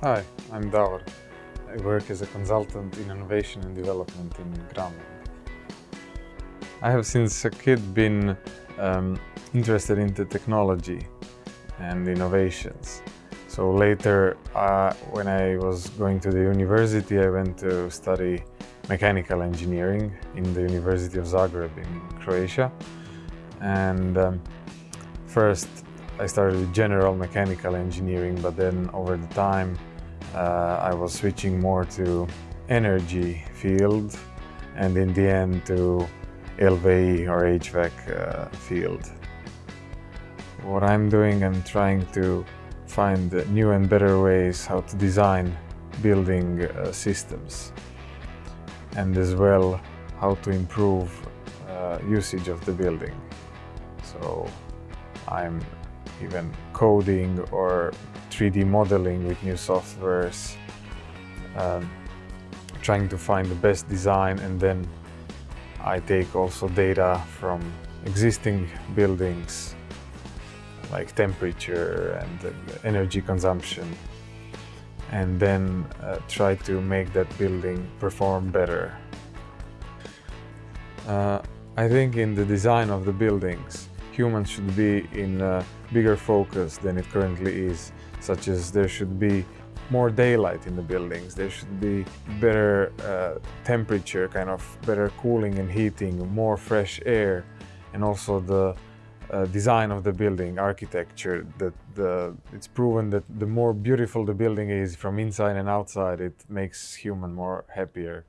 Hi, I'm Davor. I work as a consultant in innovation and development in Grameen. I have since a kid been um, interested the technology and innovations. So later, uh, when I was going to the university, I went to study mechanical engineering in the University of Zagreb in Croatia. And um, first I started general mechanical engineering, but then over the time uh, I was switching more to energy field and in the end to LVE or HVAC uh, field. What I'm doing, I'm trying to find new and better ways how to design building uh, systems and as well how to improve uh, usage of the building. So I'm even coding or 3D modeling with new softwares, um, trying to find the best design and then I take also data from existing buildings like temperature and energy consumption and then uh, try to make that building perform better. Uh, I think in the design of the buildings humans should be in a bigger focus than it currently is, such as there should be more daylight in the buildings, there should be better uh, temperature, kind of better cooling and heating, more fresh air, and also the uh, design of the building, architecture, that the, it's proven that the more beautiful the building is from inside and outside, it makes human more happier.